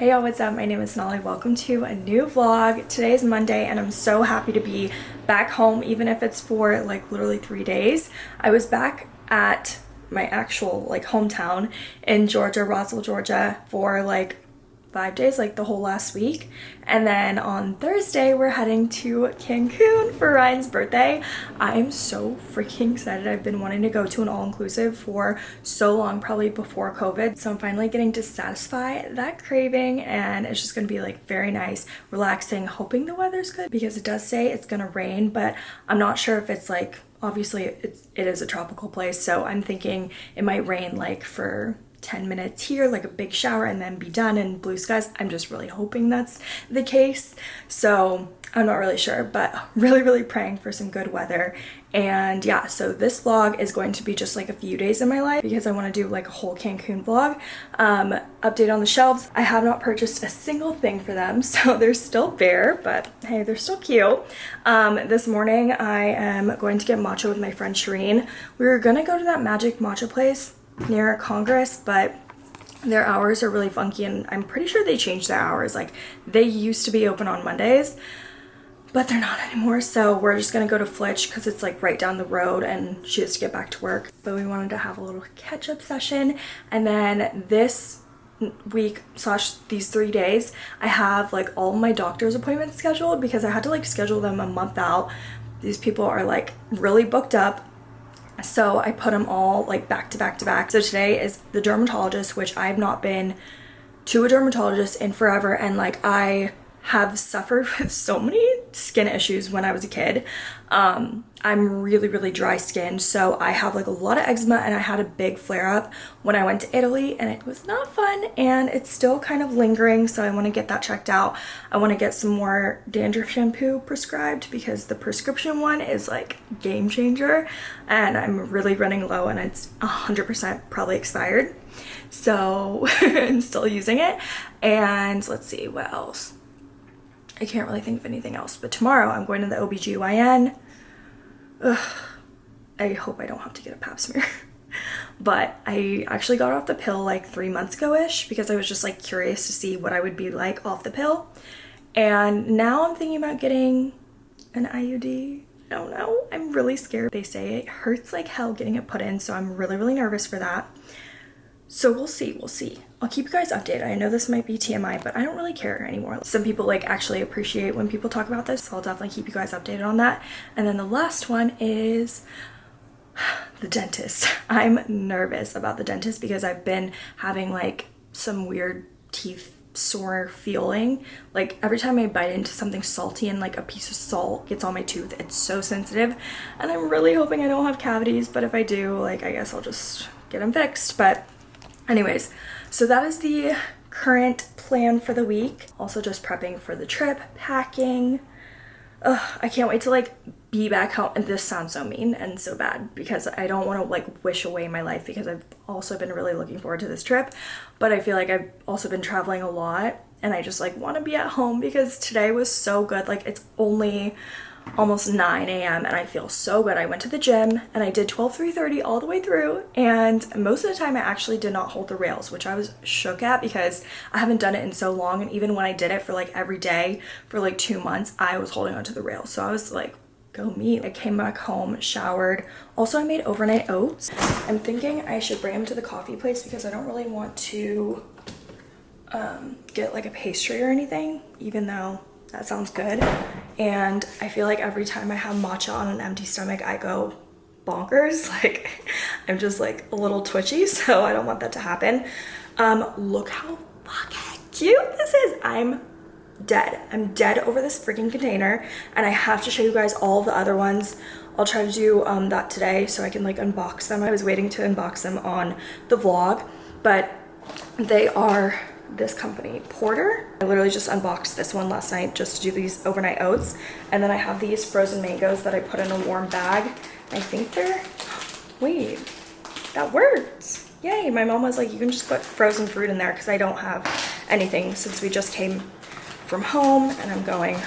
Hey y'all, what's up? My name is Nolly. Welcome to a new vlog. Today is Monday and I'm so happy to be back home even if it's for like literally three days. I was back at my actual like hometown in Georgia, Roswell, Georgia for like five days, like the whole last week. And then on Thursday, we're heading to Cancun for Ryan's birthday. I'm so freaking excited. I've been wanting to go to an all-inclusive for so long, probably before COVID. So I'm finally getting to satisfy that craving and it's just gonna be like very nice, relaxing, hoping the weather's good because it does say it's gonna rain, but I'm not sure if it's like obviously it's, it is a tropical place so i'm thinking it might rain like for 10 minutes here, like a big shower, and then be done and blue skies. I'm just really hoping that's the case. So I'm not really sure, but really, really praying for some good weather. And yeah, so this vlog is going to be just like a few days in my life because I want to do like a whole Cancun vlog. Um, update on the shelves. I have not purchased a single thing for them, so they're still bare, but hey, they're still cute. Um, this morning I am going to get matcha with my friend Shireen. We were gonna go to that magic matcha place near Congress, but their hours are really funky and I'm pretty sure they changed their hours. Like they used to be open on Mondays, but they're not anymore. So we're just gonna go to Flitch because it's like right down the road and she has to get back to work. But we wanted to have a little catch up session. And then this week slash these three days, I have like all my doctor's appointments scheduled because I had to like schedule them a month out. These people are like really booked up so I put them all like back to back to back. So today is the dermatologist, which I've not been to a dermatologist in forever. And like I have suffered with so many skin issues when I was a kid. Um, I'm really, really dry skinned, so I have like a lot of eczema and I had a big flare up when I went to Italy and it was not fun and it's still kind of lingering, so I want to get that checked out. I want to get some more dandruff shampoo prescribed because the prescription one is like game changer and I'm really running low and it's 100% probably expired. So I'm still using it. And let's see what else I can't really think of anything else. But tomorrow I'm going to the OBGYN. Ugh, I hope I don't have to get a pap smear. but I actually got off the pill like three months ago-ish because I was just like curious to see what I would be like off the pill. And now I'm thinking about getting an IUD. I don't know. I'm really scared. They say it hurts like hell getting it put in, so I'm really, really nervous for that. So we'll see, we'll see. I'll keep you guys updated. I know this might be TMI, but I don't really care anymore. Some people like actually appreciate when people talk about this, so I'll definitely keep you guys updated on that. And then the last one is the dentist. I'm nervous about the dentist because I've been having like some weird teeth sore feeling like every time I bite into something salty and like a piece of salt gets on my tooth it's so sensitive and I'm really hoping I don't have cavities but if I do like I guess I'll just get them fixed but Anyways, so that is the current plan for the week. Also just prepping for the trip, packing. Ugh, I can't wait to like be back home. And this sounds so mean and so bad because I don't want to like wish away my life because I've also been really looking forward to this trip. But I feel like I've also been traveling a lot and I just like want to be at home because today was so good. Like it's only almost 9 a.m. and I feel so good. I went to the gym and I did 12 330 all the way through and most of the time I actually did not hold the rails which I was shook at because I haven't done it in so long and even when I did it for like every day for like two months I was holding onto the rails so I was like go me. I came back home, showered. Also, I made overnight oats. I'm thinking I should bring them to the coffee place because I don't really want to um, get like a pastry or anything, even though that sounds good. And I feel like every time I have matcha on an empty stomach, I go bonkers. Like I'm just like a little twitchy, so I don't want that to happen. Um, look how fucking cute this is. I'm dead. I'm dead over this freaking container and I have to show you guys all the other ones. I'll try to do um, that today so I can like unbox them. I was waiting to unbox them on the vlog, but they are this company, Porter. I literally just unboxed this one last night just to do these overnight oats. And then I have these frozen mangoes that I put in a warm bag. I think they're, wait, that worked. Yay, my mom was like, you can just put frozen fruit in there because I don't have anything since we just came from home and I'm going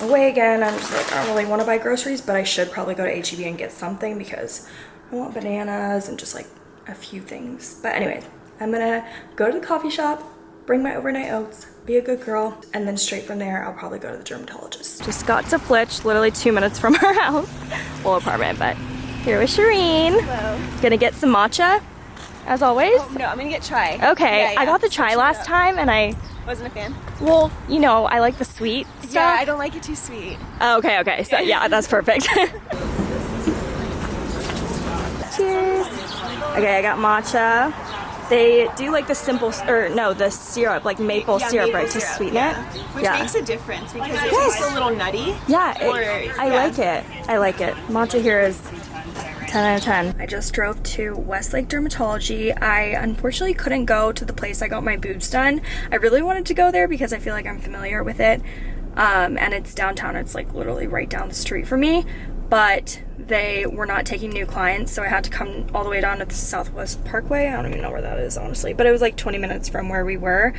away again. I'm just like, I don't really want to buy groceries, but I should probably go to HEB and get something because I want bananas and just like a few things. But anyway, I'm gonna go to the coffee shop, bring my overnight oats, be a good girl, and then straight from there, I'll probably go to the dermatologist. Just got to Flitch, literally two minutes from our house. Well, apartment, but here with Shireen. Hello. Gonna get some matcha, as always. Oh, no, I'm gonna get chai. Okay, Yeah, yeah. I got the chai last up. time, and I, Wasn't a fan. well, you know, I like the sweet stuff. Yeah, I don't like it too sweet. Oh, okay, okay. So yeah, that's perfect. Cheers. Okay, I got matcha. They do like the simple, or no, the syrup, like maple Yeah, syrup, maple right, to sweeten yeah. it. Which yeah. makes a difference because it's Yes. just a little nutty. Yeah, it- Or- I like it. I like it. Matcha here is 10 out of 10. I just drove to Westlake Dermatology. I unfortunately couldn't go to the place I got my boobs done. I really wanted to go there because I feel like I'm familiar with it. Um, and it's downtown. It's like literally right down the street for me. But they were not taking new clients, so I had to come all the way down to the Southwest Parkway. I don't even know where that is, honestly. But it was like 20 minutes from where we were.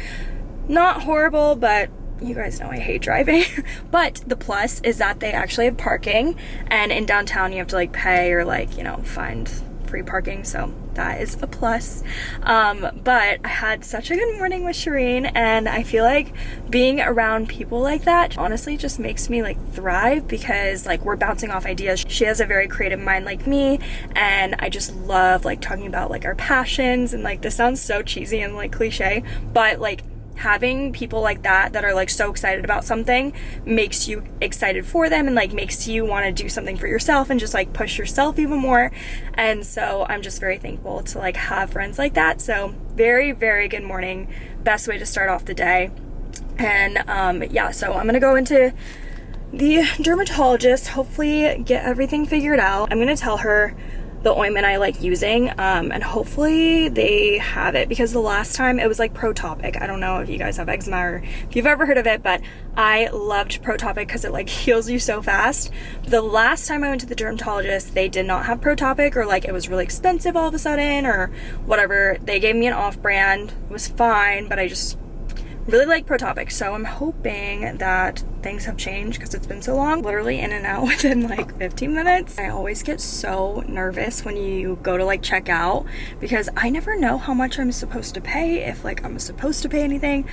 Not horrible, but you guys know I hate driving. but the plus is that they actually have parking, and in downtown you have to like pay or like, you know, find free parking. So that is a plus. Um, but I had such a good morning with Shireen, and I feel like being around people like that honestly just makes me like thrive because like we're bouncing off ideas. She has a very creative mind like me, and I just love like talking about like our passions and like this sounds so cheesy and like cliche, but like having people like that that are like so excited about something makes you excited for them and like makes you want to do something for yourself and just like push yourself even more. And so i'm just very thankful to like have friends like that. So very very good morning. Best way to start off the day. And um yeah so i'm gonna go into the dermatologist hopefully get everything figured out. I'm gonna tell her the ointment I like using um, and hopefully they have it because the last time it was like Protopic. I don't know if you guys have eczema or if you've ever heard of it, but I loved Protopic because it like heals you so fast. The last time I went to the dermatologist, they did not have Protopic or like it was really expensive all of a sudden or whatever. They gave me an off brand. It was fine, but I just really like Protopic, so I'm hoping that things have changed because it's been so long. Literally in and out within like 15 minutes. I always get so nervous when you go to like check out because I never know how much I'm supposed to pay, if like I'm supposed to pay anything.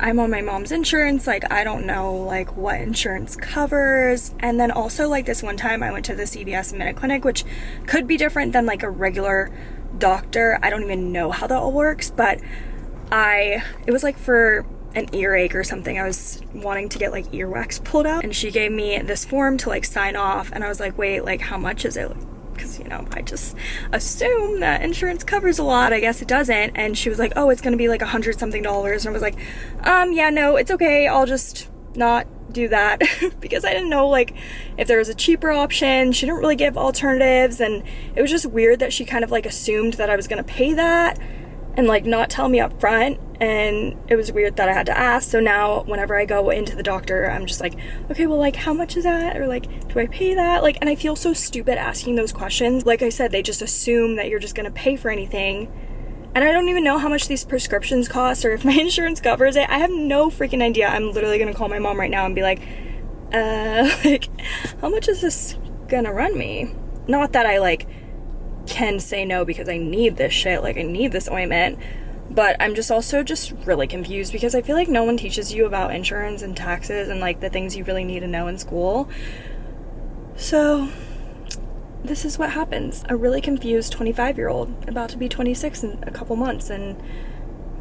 I'm on my mom's insurance, like I don't know like what insurance covers. And then also like this one time I went to the CVS Minute Clinic, which could be different than like a regular doctor. I don't even know how that all works, but I it was like for an earache or something. I was wanting to get like earwax pulled out and she gave me this form to like sign off and I was like, "Wait, like how much is it?" Cuz you know, I just assume that insurance covers a lot. I guess it doesn't. And she was like, "Oh, it's going to be like a hundred something dollars." And I was like, "Um, yeah, no, it's okay. I'll just not do that because I didn't know like if there was a cheaper option. She didn't really give alternatives and it was just weird that she kind of like assumed that I was going to pay that and like not tell me up front and it was weird that I had to ask. So now whenever I go into the doctor I'm just like okay well like how much is that? Or like do I pay that? Like and I feel so stupid asking those questions. Like I said they just assume that you're just gonna pay for anything. And I don't even know how much these prescriptions cost or if my insurance covers it. I have no freaking idea. I'm literally gonna call my mom right now and be like uh like how much is this gonna run me? Not that I like can say no because I need this shit, like I need this ointment. But I'm just also just really confused because I feel like no one teaches you about insurance and taxes and like the things you really need to know in school. So this is what happens. A really confused 25 year old about to be 26 in a couple months and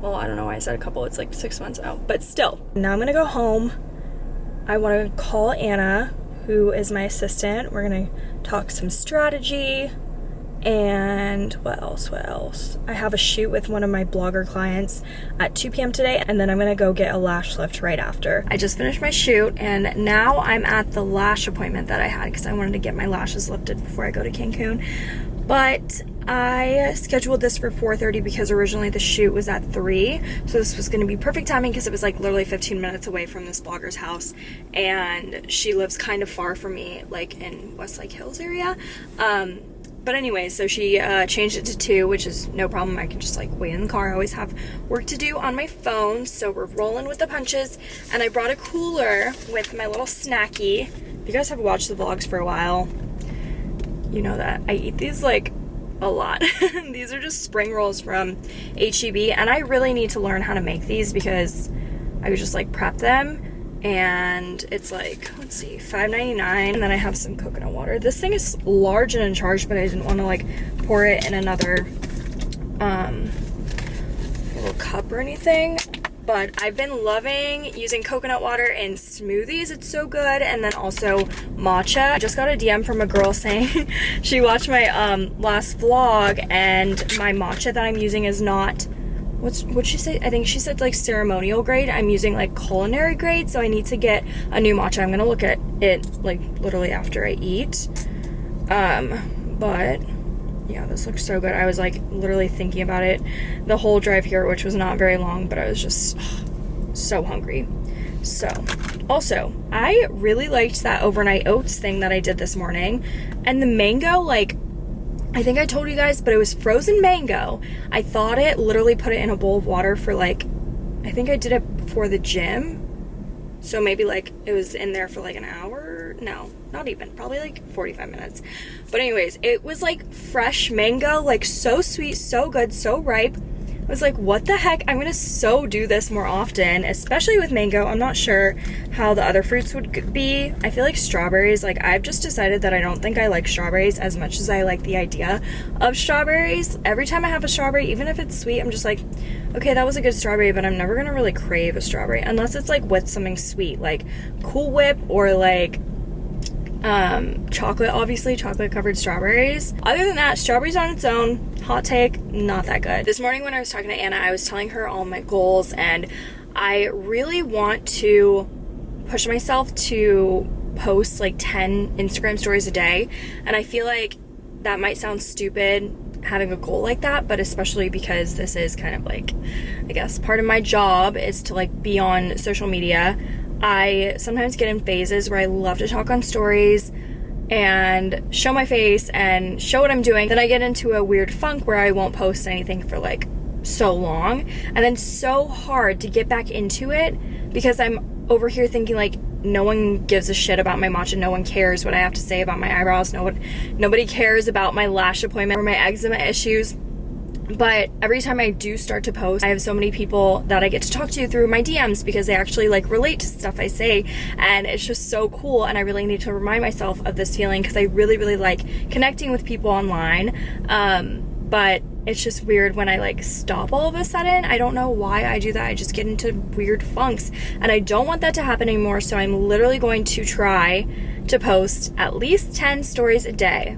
well, I don't know why I said a couple, it's like six months out, but still. Now I'm gonna go home. I wanna call Anna, who is my assistant. We're gonna talk some strategy, and what else what else? I have a shoot with one of my blogger clients at 2 p.m today and then i'm gonna go get a lash lift right after. I just finished my shoot and now i'm at the lash appointment that i had because i wanted to get my lashes lifted before i go to cancun. But I scheduled this for 4.30 because originally the shoot was at 3 so this was going to be perfect timing because it was like literally 15 minutes away from this blogger's house and she lives kind of far from me like in Westlake Hills area. Um, but anyway, so she uh, changed it to two, which is no problem. I can just like wait in the car. I always have work to do on my phone, so we're rolling with the punches. And I brought a cooler with my little snacky. If you guys have watched the vlogs for a while, you know that I eat these like a lot. these are just spring rolls from HEB and I really need to learn how to make these because I would just like prep them and it's like let's see 5.99 and then I have some coconut water this thing is large and in charge but I didn't want to like pour it in another um little cup or anything but I've been loving using coconut water in smoothies. It's so good. And then also matcha. I just got a DM from a girl saying she watched my um, last vlog and my matcha that I'm using is not what's what she say? I think she said like ceremonial grade. I'm using like culinary grade, so I need to get a new matcha. I'm gonna look at it like literally after I eat. Um, but yeah, this looks so good. I was like literally thinking about it the whole drive here, which was not very long, but I was just ugh, so hungry. So, also, I really liked that overnight oats thing that I did this morning. And the mango, like, I think I told you guys, but it was frozen mango. I thought it, literally put it in a bowl of water for like, I think I did it for the gym. So maybe like it was in there for like an hour. No, not even, probably like 45 minutes. But anyways, it was like fresh mango, like so sweet, so good, so ripe. I was like, what the heck? I'm gonna so do this more often, especially with mango. I'm not sure how the other fruits would be. I feel like strawberries, like I've just decided that I don't think I like strawberries as much as I like the idea of strawberries. Every time I have a strawberry, even if it's sweet, I'm just like, okay, that was a good strawberry, but I'm never gonna really crave a strawberry unless it's like with something sweet, like Cool Whip or like um, chocolate, obviously, chocolate covered strawberries. Other than that, strawberries on its own, hot take, not that good. This morning when I was talking to Anna, I was telling her all my goals and I really want to push myself to post like 10 Instagram stories a day. And I feel like that might sound stupid having a goal like that, but especially because this is kind of like, I guess, part of my job is to like be on social media. I sometimes get in phases where I love to talk on stories and show my face and show what I'm doing. Then I get into a weird funk where I won't post anything for like so long and then so hard to get back into it because I'm over here thinking like no one gives a shit about my matcha. No one cares what I have to say about my eyebrows. No one, nobody cares about my lash appointment or my eczema issues but every time I do start to post, I have so many people that I get to talk to through my DMs because they actually like relate to stuff I say and it's just so cool and I really need to remind myself of this feeling because I really really like connecting with people online um, but it's just weird when I like stop all of a sudden. I don't know why I do that. I just get into weird funks and I don't want that to happen anymore so I'm literally going to try to post at least 10 stories a day.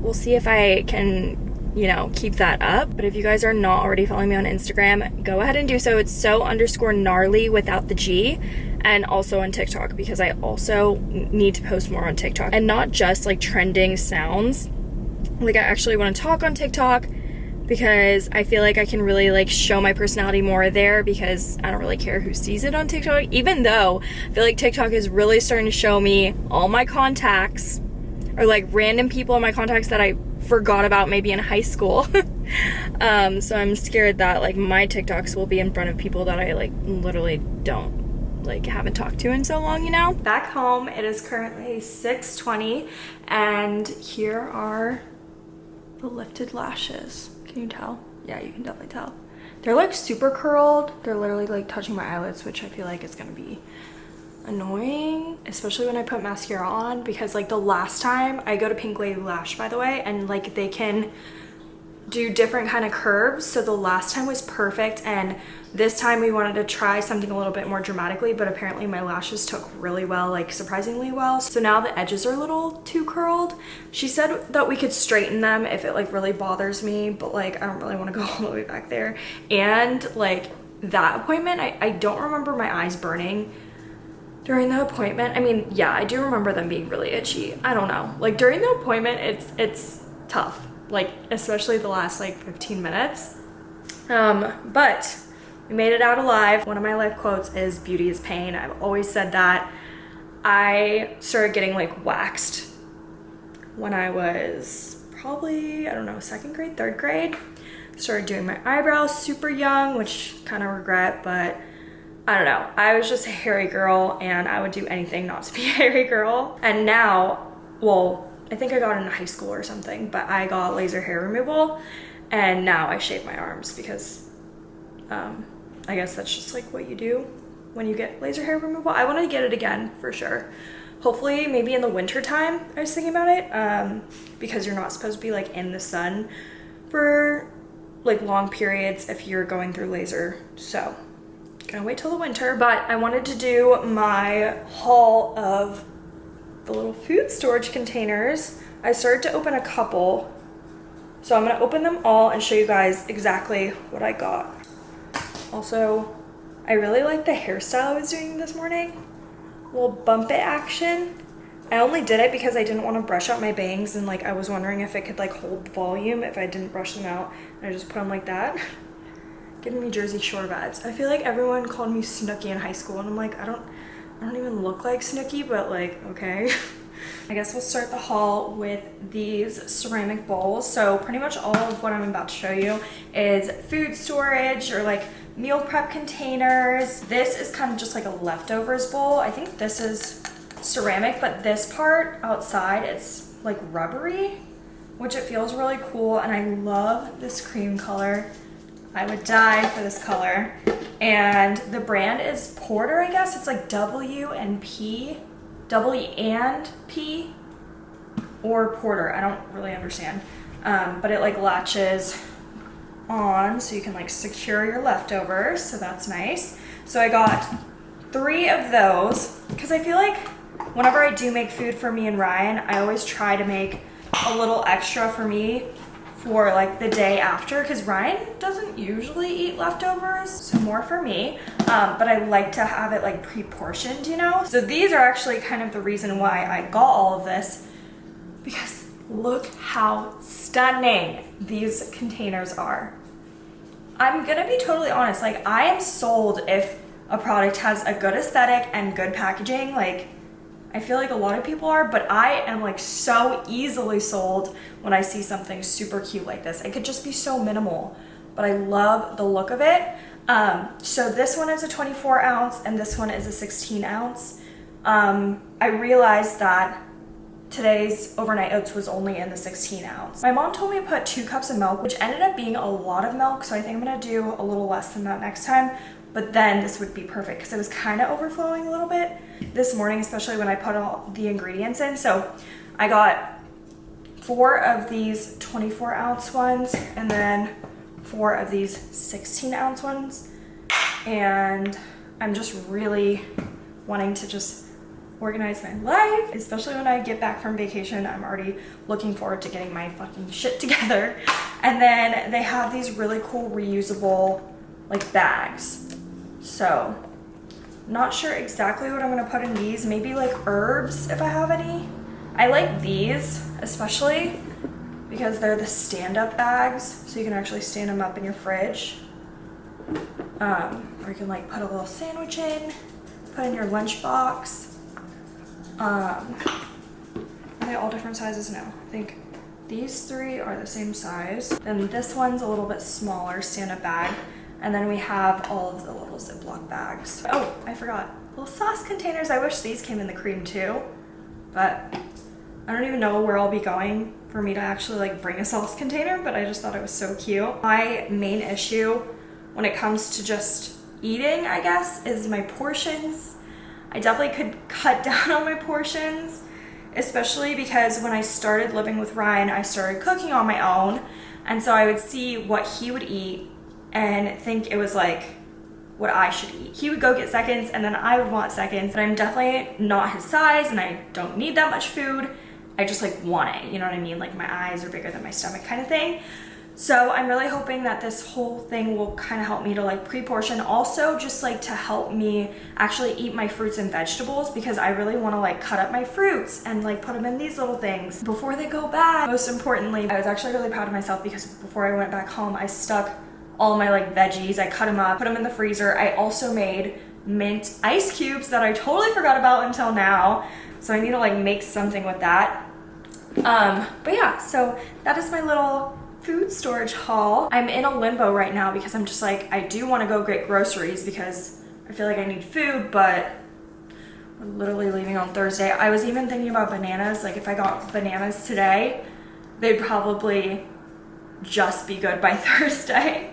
We'll see if I can you know, keep that up. But if you guys are not already following me on Instagram, go ahead and do so. It's so underscore gnarly without the G and also on TikTok because I also need to post more on TikTok and not just like trending sounds. Like I actually want to talk on TikTok because I feel like I can really like show my personality more there because I don't really care who sees it on TikTok even though I feel like TikTok is really starting to show me all my contacts or like random people in my contacts that I forgot about maybe in high school. um, so I'm scared that like my TikToks will be in front of people that I like literally don't like haven't talked to in so long, you know? Back home, it is currently 6.20 and here are the lifted lashes. Can you tell? Yeah, you can definitely tell. They're like super curled. They're literally like touching my eyelids, which I feel like is gonna be annoying especially when I put mascara on because like the last time I go to Pink Lady Lash by the way and like they can do different kind of curves. So the last time was perfect and this time we wanted to try something a little bit more dramatically but apparently my lashes took really well like surprisingly well. So now the edges are a little too curled. She said that we could straighten them if it like really bothers me but like I don't really want to go all the way back there. And like that appointment I, I don't remember my eyes burning during the appointment i mean yeah i do remember them being really itchy. I don't know. Like during the appointment it's it's tough. Like especially the last like 15 minutes. Um but we made it out alive. One of my life quotes is beauty is pain. I've always said that. I started getting like waxed when i was probably i don't know second grade third grade. Started doing my eyebrows super young which kind of regret but I don't know. I was just a hairy girl and I would do anything not to be a hairy girl. And now, well, I think I got in high school or something, but I got laser hair removal and now I shave my arms because um, I guess that's just like what you do when you get laser hair removal. I want to get it again for sure. Hopefully maybe in the winter time, I was thinking about it um, because you're not supposed to be like in the sun for like long periods if you're going through laser. So gonna wait till the winter, but I wanted to do my haul of the little food storage containers. I started to open a couple. So I'm gonna open them all and show you guys exactly what I got. Also, I really like the hairstyle I was doing this morning. little bump it action. I only did it because I didn't want to brush out my bangs and like I was wondering if it could like hold volume if I didn't brush them out. And I just put them like that. Giving me Jersey Shore vibes. I feel like everyone called me Snooki in high school and I'm like, I don't, I don't even look like Snooki, but like, okay. I guess we'll start the haul with these ceramic bowls. So pretty much all of what I'm about to show you is food storage or like meal prep containers. This is kind of just like a leftovers bowl. I think this is ceramic, but this part outside, it's like rubbery, which it feels really cool. And I love this cream color. I would die for this color. And the brand is Porter, I guess. It's like W and P, W and P, or Porter. I don't really understand. Um, but it like latches on so you can like secure your leftovers. So that's nice. So I got three of those because I feel like whenever I do make food for me and Ryan, I always try to make a little extra for me for like the day after because Ryan doesn't usually eat leftovers so more for me. Um, but I like to have it like pre-portioned you know? So these are actually kind of the reason why I got all of this because look how stunning these containers are. I'm gonna be totally honest like I am sold if a product has a good aesthetic and good packaging like I feel like a lot of people are, but I am like so easily sold when I see something super cute like this. It could just be so minimal, but I love the look of it. Um, so this one is a 24 ounce and this one is a 16 ounce. Um, I realized that today's overnight oats was only in the 16 ounce. My mom told me to put two cups of milk, which ended up being a lot of milk. So I think I'm gonna do a little less than that next time but then this would be perfect because it was kind of overflowing a little bit this morning, especially when I put all the ingredients in. So I got four of these 24 ounce ones and then four of these 16 ounce ones. And I'm just really wanting to just organize my life, especially when I get back from vacation. I'm already looking forward to getting my fucking shit together. And then they have these really cool reusable like bags. So not sure exactly what I'm gonna put in these. Maybe like herbs if I have any. I like these especially because they're the stand-up bags so you can actually stand them up in your fridge. Um, or you can like put a little sandwich in, put in your lunch box. Um, are they all different sizes? No, I think these three are the same size. Then this one's a little bit smaller stand-up bag. And then we have all of the little Ziploc bags. Oh, I forgot. Little sauce containers. I wish these came in the cream too. But I don't even know where I'll be going for me to actually like bring a sauce container, but I just thought it was so cute. My main issue when it comes to just eating, I guess, is my portions. I definitely could cut down on my portions, especially because when I started living with Ryan, I started cooking on my own. And so I would see what he would eat and think it was like what I should eat. He would go get seconds and then I would want seconds, but I'm definitely not his size and I don't need that much food. I just like want it, you know what I mean? Like my eyes are bigger than my stomach kind of thing. So I'm really hoping that this whole thing will kind of help me to like pre-portion. Also just like to help me actually eat my fruits and vegetables because I really want to like cut up my fruits and like put them in these little things before they go bad. Most importantly, I was actually really proud of myself because before I went back home, I stuck all my like veggies. I cut them up, put them in the freezer. I also made mint ice cubes that I totally forgot about until now. So I need to like make something with that. Um, but yeah, so that is my little food storage haul. I'm in a limbo right now because I'm just like, I do want to go get groceries because I feel like I need food, but We're literally leaving on Thursday. I was even thinking about bananas. Like if I got bananas today, they'd probably just be good by Thursday.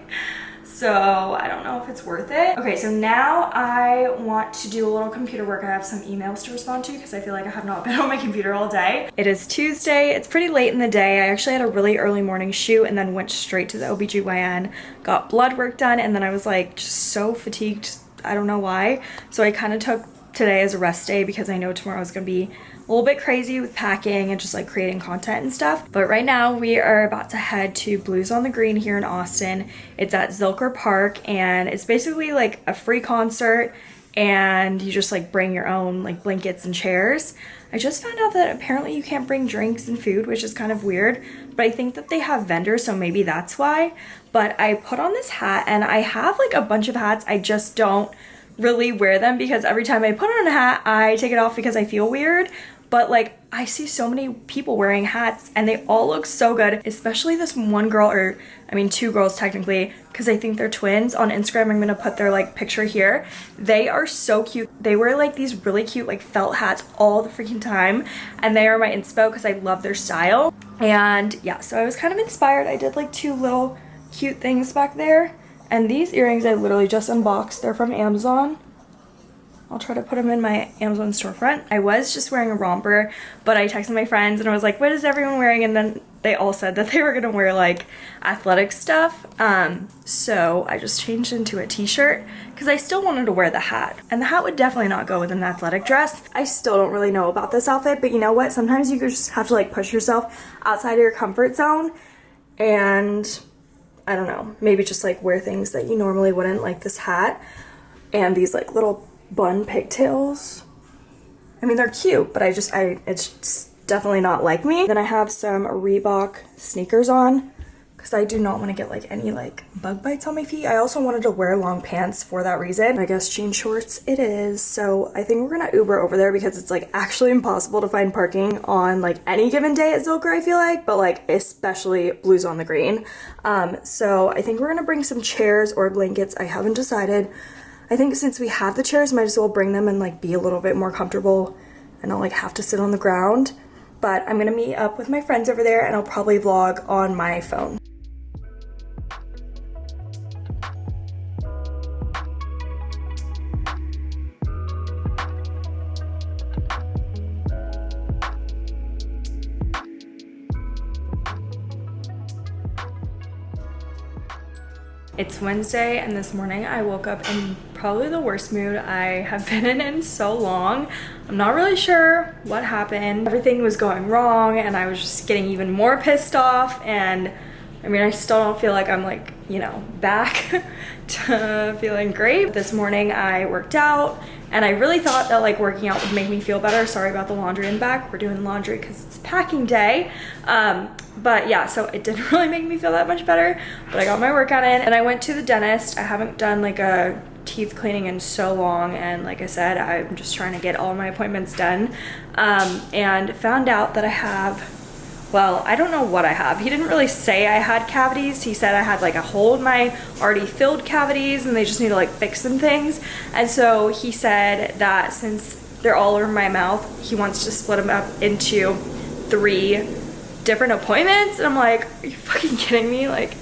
So I don't know if it's worth it. Okay, so now I want to do a little computer work. I have some emails to respond to because I feel like I have not been on my computer all day. It is Tuesday. It's pretty late in the day. I actually had a really early morning shoot and then went straight to the OBGYN, got blood work done, and then I was like just so fatigued. I don't know why. So I kind of took today as a rest day because I know tomorrow is going to be a little bit crazy with packing and just like creating content and stuff. But right now we are about to head to Blues on the Green here in Austin. It's at Zilker Park and it's basically like a free concert and you just like bring your own like blankets and chairs. I just found out that apparently you can't bring drinks and food, which is kind of weird, but I think that they have vendors, so maybe that's why. But I put on this hat and I have like a bunch of hats. I just don't really wear them because every time I put on a hat, I take it off because I feel weird but like I see so many people wearing hats and they all look so good, especially this one girl or I mean two girls technically because I think they're twins. On Instagram, I'm gonna put their like picture here. They are so cute. They wear like these really cute like felt hats all the freaking time and they are my inspo because I love their style. And yeah, so I was kind of inspired. I did like two little cute things back there. And these earrings I literally just unboxed. They're from Amazon. I'll try to put them in my Amazon storefront. I was just wearing a romper, but I texted my friends and I was like, what is everyone wearing? And then they all said that they were gonna wear like athletic stuff. Um, so I just changed into a t-shirt because I still wanted to wear the hat. And the hat would definitely not go with an athletic dress. I still don't really know about this outfit, but you know what? Sometimes you just have to like push yourself outside of your comfort zone and I don't know, maybe just like wear things that you normally wouldn't like this hat and these like little bun pigtails. I mean, they're cute, but I just, I, it's definitely not like me. Then I have some Reebok sneakers on because I do not want to get like any like bug bites on my feet. I also wanted to wear long pants for that reason. I guess jean shorts it is. So I think we're gonna Uber over there because it's like actually impossible to find parking on like any given day at Zilker I feel like, but like especially Blues on the Green. Um, so I think we're gonna bring some chairs or blankets. I haven't decided. I think since we have the chairs, might as well bring them and like be a little bit more comfortable and not like have to sit on the ground. But I'm gonna meet up with my friends over there and I'll probably vlog on my phone. It's Wednesday and this morning I woke up in probably the worst mood I have been in in so long. I'm not really sure what happened. Everything was going wrong and I was just getting even more pissed off and I mean, I still don't feel like I'm like, you know, back to feeling great. This morning I worked out and I really thought that like working out would make me feel better. Sorry about the laundry in the back. We're doing laundry because it's packing day. Um, but yeah, so it didn't really make me feel that much better, but I got my workout in and I went to the dentist. I haven't done like a teeth cleaning in so long and like I said I'm just trying to get all my appointments done um, and found out that I have well, I don't know what I have. He didn't really say I had cavities. He said I had like a hole in my already filled cavities and they just need to like fix some things. And so he said that since they're all over my mouth, he wants to split them up into three different appointments. And I'm like, are you fucking kidding me? Like,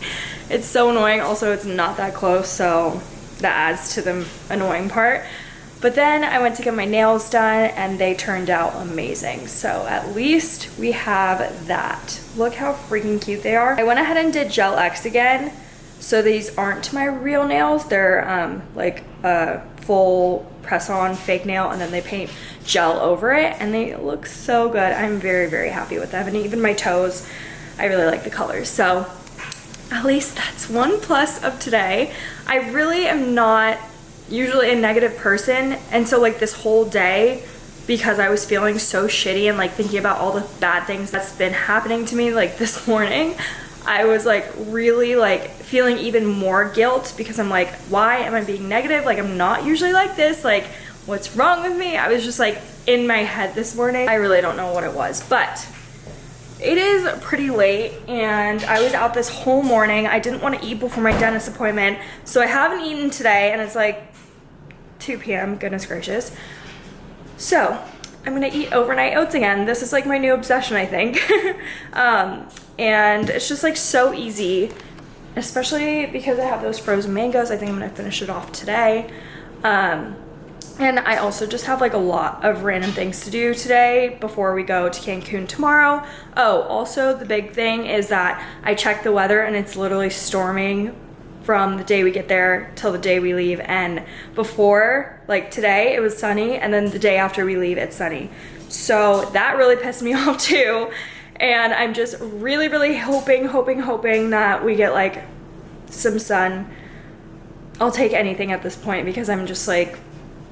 it's so annoying. Also, it's not that close, so that adds to the annoying part. But then I went to get my nails done and they turned out amazing. So at least we have that. Look how freaking cute they are. I went ahead and did Gel X again. So these aren't my real nails. They're um, like a full press on fake nail and then they paint gel over it and they look so good. I'm very, very happy with them. And even my toes, I really like the colors. So at least that's one plus of today. I really am not usually a negative person. And so like this whole day because I was feeling so shitty and like thinking about all the bad things that's been happening to me like this morning I was like really like feeling even more guilt because I'm like why am I being negative? Like I'm not usually like this. Like what's wrong with me? I was just like in my head this morning. I really don't know what it was. But it is pretty late and I was out this whole morning. I didn't want to eat before my dentist appointment. So I haven't eaten today and it's like 2 p.m. Goodness gracious. So I'm gonna eat overnight oats again. This is like my new obsession, I think. um, and it's just like so easy, especially because I have those frozen mangoes. I think I'm gonna finish it off today. Um, and I also just have like a lot of random things to do today before we go to Cancun tomorrow. Oh, also the big thing is that I checked the weather and it's literally storming from the day we get there till the day we leave. And before like today it was sunny and then the day after we leave it's sunny. So that really pissed me off too. And I'm just really really hoping hoping hoping that we get like some sun. I'll take anything at this point because I'm just like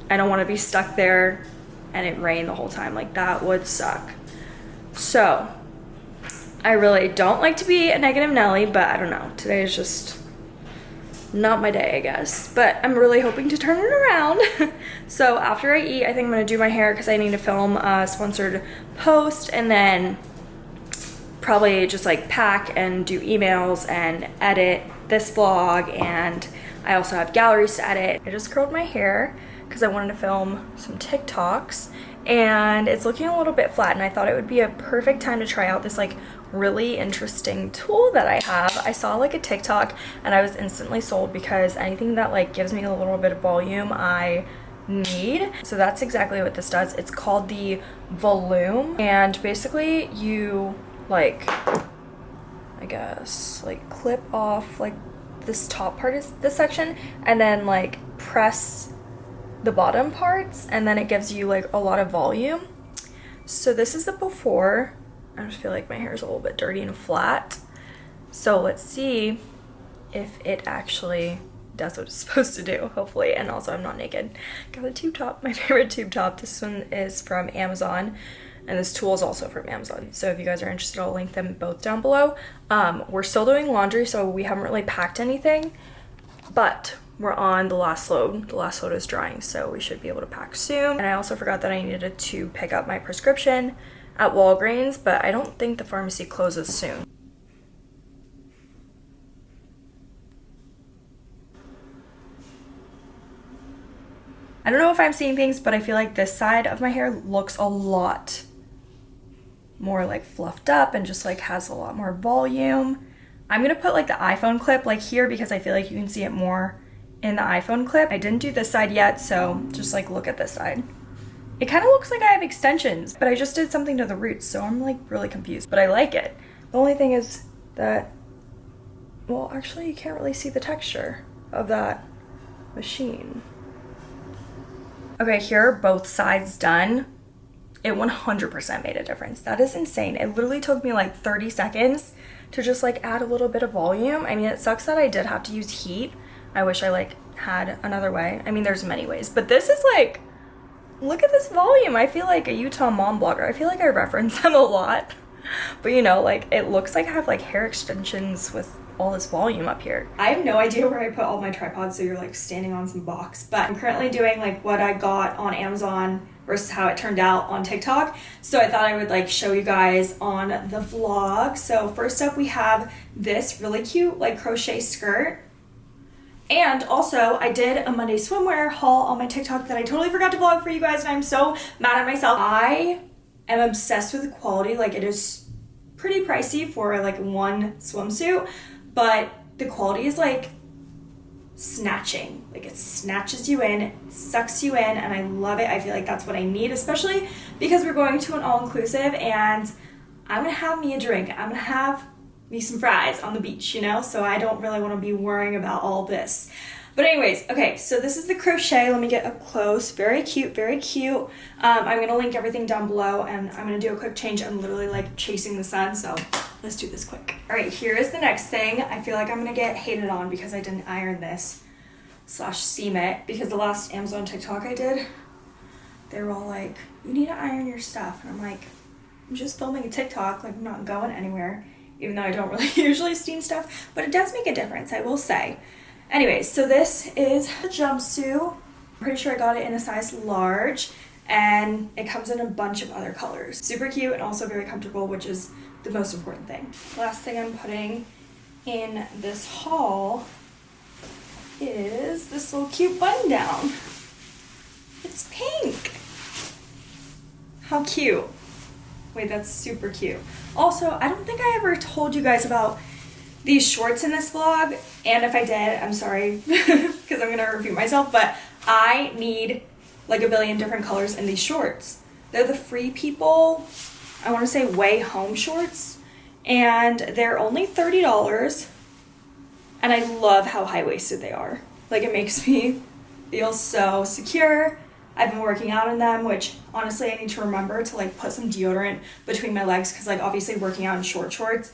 I don't want to be stuck there and it rained the whole time. Like that would suck. So I really don't like to be a negative Nelly but I don't know. Today is just not my day, I guess. But I'm really hoping to turn it around. so after I eat, I think I'm gonna do my hair because I need to film a sponsored post and then probably just like pack and do emails and edit this vlog and I also have galleries to edit. I just curled my hair because I wanted to film some TikToks and it's looking a little bit flat and I thought it would be a perfect time to try out this like really interesting tool that I have. I saw like a TikTok and I was instantly sold because anything that like gives me a little bit of volume I need. So that's exactly what this does. It's called the Volume and basically you like I guess like clip off like this top part is this section and then like press the bottom parts and then it gives you like a lot of volume. So this is the before I just feel like my hair is a little bit dirty and flat. So let's see if it actually does what it's supposed to do, hopefully. And also I'm not naked. Got a tube top, my favorite tube top. This one is from Amazon. And this tool is also from Amazon. So if you guys are interested, I'll link them both down below. Um, we're still doing laundry, so we haven't really packed anything. But we're on the last load. The last load is drying, so we should be able to pack soon. And I also forgot that I needed to pick up my prescription at Walgreens, but I don't think the pharmacy closes soon. I don't know if I'm seeing things, but I feel like this side of my hair looks a lot more like fluffed up and just like has a lot more volume. I'm gonna put like the iPhone clip like here because I feel like you can see it more in the iPhone clip. I didn't do this side yet, so just like look at this side. It kind of looks like I have extensions, but I just did something to the roots, so I'm like really confused, but I like it. The only thing is that, well, actually you can't really see the texture of that machine. Okay, here are both sides done. It 100% made a difference. That is insane. It literally took me like 30 seconds to just like add a little bit of volume. I mean, it sucks that I did have to use heat. I wish I like had another way. I mean, there's many ways, but this is like look at this volume. I feel like a Utah mom blogger. I feel like I reference them a lot. But you know, like it looks like I have like hair extensions with all this volume up here. I have no idea where I put all my tripods so you're like standing on some box. But I'm currently doing like what I got on Amazon versus how it turned out on TikTok. So I thought I would like show you guys on the vlog. So first up we have this really cute like crochet skirt and also, I did a Monday swimwear haul on my TikTok that I totally forgot to vlog for you guys, and I'm so mad at myself. I am obsessed with the quality. Like, it is pretty pricey for like one swimsuit, but the quality is like snatching. Like, it snatches you in, sucks you in, and I love it. I feel like that's what I need, especially because we're going to an all-inclusive, and I'm gonna have me a drink. I'm gonna have me some fries on the beach, you know? So I don't really want to be worrying about all this. But anyways, okay, so this is the crochet. Let me get up close. Very cute, very cute. Um, I'm going to link everything down below and I'm going to do a quick change. I'm literally like chasing the sun, so let's do this quick. All right, here is the next thing. I feel like I'm going to get hated on because I didn't iron this slash seam it because the last Amazon TikTok I did, they were all like, you need to iron your stuff. And I'm like, I'm just filming a TikTok, like I'm not going anywhere even though I don't really usually steam stuff, but it does make a difference, I will say. Anyways, so this is the jumpsuit. I'm pretty sure I got it in a size large and it comes in a bunch of other colors. Super cute and also very comfortable, which is the most important thing. Last thing I'm putting in this haul is this little cute button down. It's pink. How cute. Wait, that's super cute. Also, I don't think I ever told you guys about these shorts in this vlog. And if I did, I'm sorry because I'm gonna repeat myself, but I need like a billion different colors in these shorts. They're the Free People, I wanna say Way Home shorts. And they're only $30. And I love how high-waisted they are. Like it makes me feel so secure. I've been working out in them, which honestly I need to remember to like put some deodorant between my legs because like obviously working out in short shorts,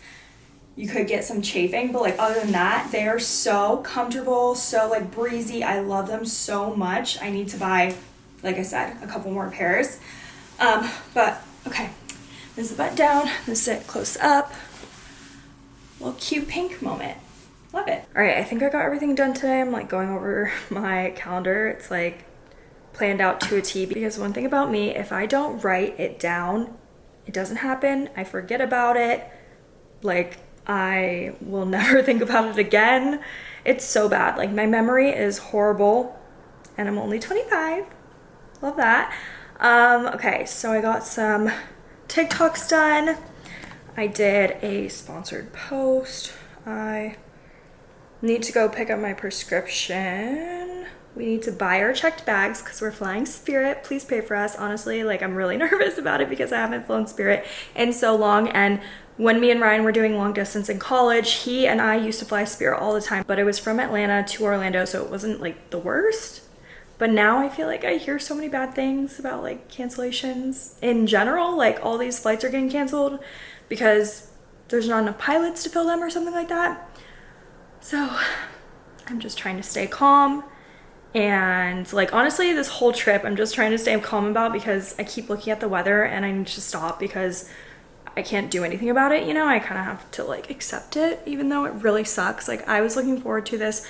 you could get some chafing, but like other than that, they are so comfortable, so like breezy. I love them so much. I need to buy, like I said, a couple more pairs. Um, but okay, this is the button down. This is it close up. Little cute pink moment. Love it. All right, I think I got everything done today. I'm like going over my calendar. It's like planned out to a T because one thing about me, if I don't write it down, it doesn't happen. I forget about it. Like I will never think about it again. It's so bad. Like my memory is horrible and I'm only 25. Love that. Um, okay, so I got some TikToks done. I did a sponsored post. I need to go pick up my prescription. We need to buy our checked bags because we're flying Spirit. Please pay for us. Honestly, like I'm really nervous about it because I haven't flown Spirit in so long. And when me and Ryan were doing long distance in college, he and I used to fly Spirit all the time, but it was from Atlanta to Orlando, so it wasn't like the worst. But now I feel like I hear so many bad things about like cancellations in general. Like all these flights are getting canceled because there's not enough pilots to fill them or something like that. So I'm just trying to stay calm. And like honestly, this whole trip I'm just trying to stay calm about because I keep looking at the weather and I need to stop because I can't do anything about it, you know? I kind of have to like accept it even though it really sucks. Like I was looking forward to this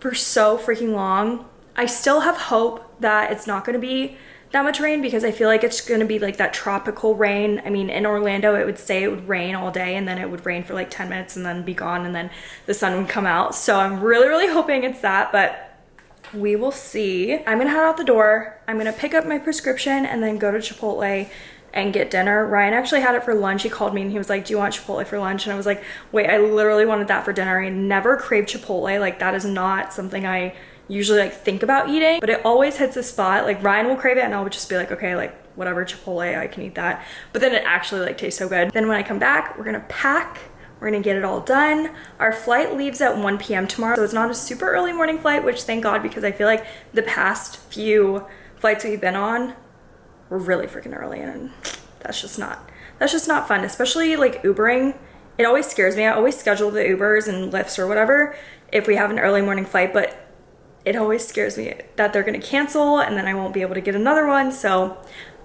for so freaking long I still have hope that it's not going to be that much rain because I feel like it's going to be like that tropical rain. I mean, in Orlando, it would say it would rain all day and then it would rain for like 10 minutes and then be gone and then the sun would come out. So I'm really, really hoping it's that, but we will see. I'm to head out the door. I'm to pick up my prescription and then go to Chipotle and get dinner. Ryan actually had it for lunch. He called me and he was like, do you want Chipotle for lunch? And I was like, wait, I literally wanted that for dinner. I never crave Chipotle. Like that is not something I usually like think about eating, but it always hits a spot. Like Ryan will crave it and I'll just be like, okay, like whatever, Chipotle, I can eat that. But then it actually like tastes so good. Then when I come back, we're gonna pack, we're gonna get it all done. Our flight leaves at 1 p.m. tomorrow, so it's not a super early morning flight, which thank God, because I feel like the past few flights we've been on were really freaking early and that's just not, that's just not fun, especially like Ubering. It always scares me. I always schedule the Ubers and Lyfts or whatever if we have an early morning flight, but it always scares me that they're gonna cancel and then I won't be able to get another one. So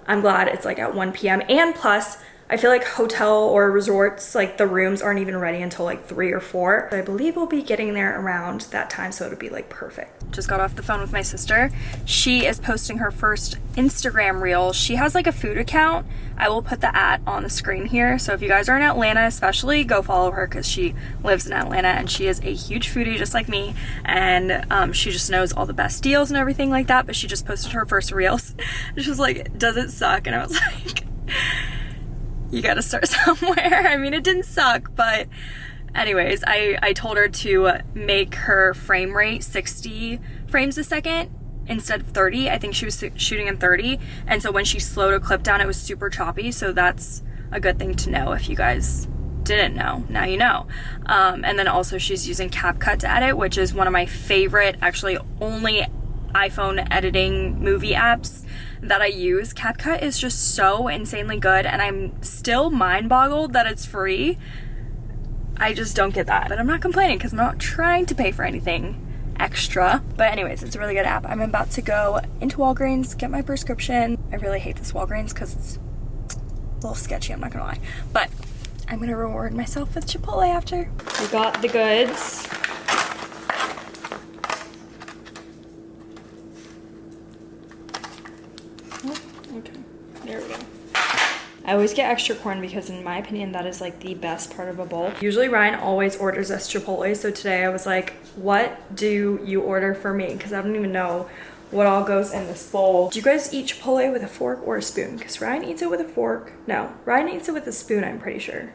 I'm glad it's like at 1 p.m. And plus, I feel like hotel or resorts, like the rooms aren't even ready until like three or four. I believe we'll be getting there around that time, so it'll be like perfect. Just got off the phone with my sister. She is posting her first Instagram reel. She has like a food account. I will put the at on the screen here. So if you guys are in Atlanta especially, go follow her because she lives in Atlanta and she is a huge foodie just like me. And um, she just knows all the best deals and everything like that. But she just posted her first reels. she was like, does it suck? And I was like, you gotta start somewhere. I mean, it didn't suck, but anyways, I, I told her to make her frame rate 60 frames a second instead of 30. I think she was shooting in 30. And so when she slowed a clip down, it was super choppy. So that's a good thing to know if you guys didn't know. Now you know. Um, and then also she's using CapCut to edit, which is one of my favorite, actually only iPhone editing movie apps that I use. CapCut is just so insanely good and I'm still mind boggled that it's free. I just don't get that. But I'm not complaining because I'm not trying to pay for anything extra. But anyways, it's a really good app. I'm about to go into Walgreens, get my prescription. I really hate this Walgreens because it's a little sketchy, I'm not gonna lie. But I'm gonna reward myself with Chipotle after. We got the goods. I always get extra corn because in my opinion, that is like the best part of a bowl. Usually Ryan always orders us Chipotle. So today I was like, what do you order for me? Because I don't even know what all goes in this bowl. Do you guys eat Chipotle with a fork or a spoon? Because Ryan eats it with a fork. No, Ryan eats it with a spoon, I'm pretty sure.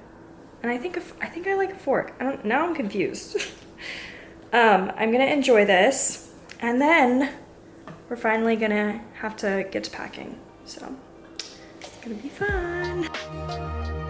And I think, I think I like a fork. I don't, now I'm confused. um, I'm gonna enjoy this. And then we're finally gonna have to get to packing. So gonna be fun.